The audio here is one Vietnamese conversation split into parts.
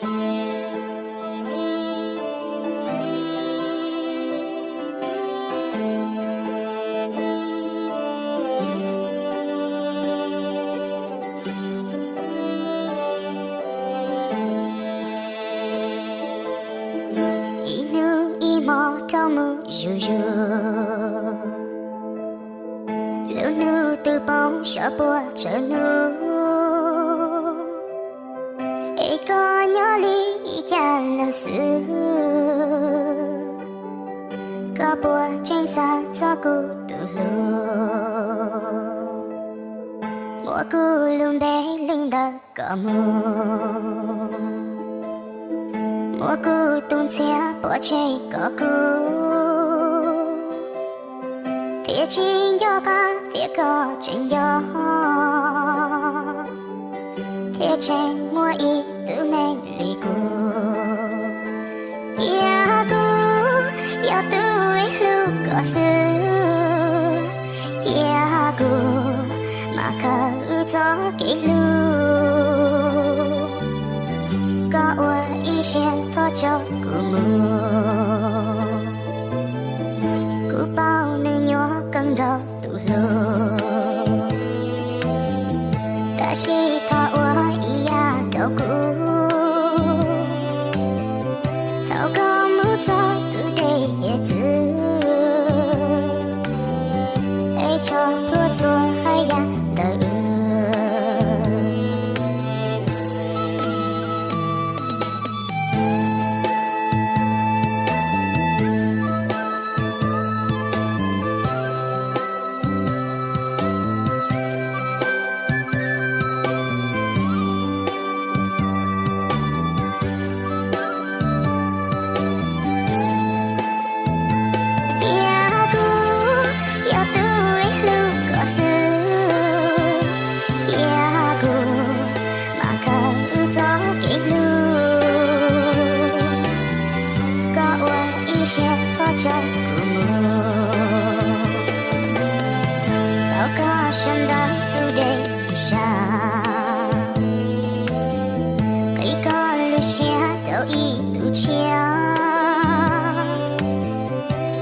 yu yu Lưu nu từ bóng sợ bùa trở nữ Ê có nhớ lý cha là sự Có bùa tranh xa cho cô tự lưu Mùa cô luôn bé, lưng đợt có mùa Mùa cô tung xe bỏ chạy có cô thiệt chính do ca thiệt có chính do thiệt tranh mua y tự nên yêu tôi có mà cả có ua y xuyên thọ cho cu mưa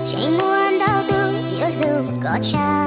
Chạy muốn đau tư yêu lưu có cha